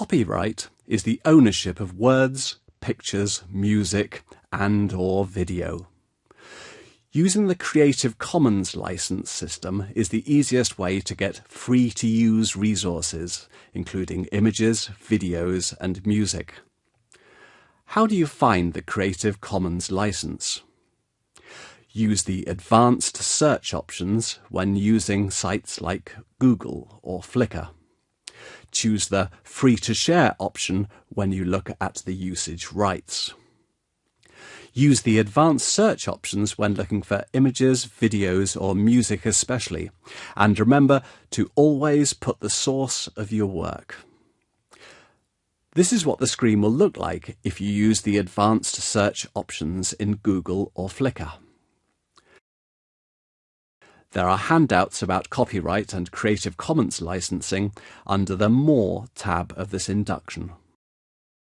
Copyright is the ownership of words, pictures, music, and or video. Using the Creative Commons license system is the easiest way to get free to use resources, including images, videos, and music. How do you find the Creative Commons license? Use the advanced search options when using sites like Google or Flickr. Choose the free to share option when you look at the usage rights. Use the advanced search options when looking for images, videos or music especially. And remember to always put the source of your work. This is what the screen will look like if you use the advanced search options in Google or Flickr. There are handouts about copyright and Creative Commons licensing under the More tab of this induction.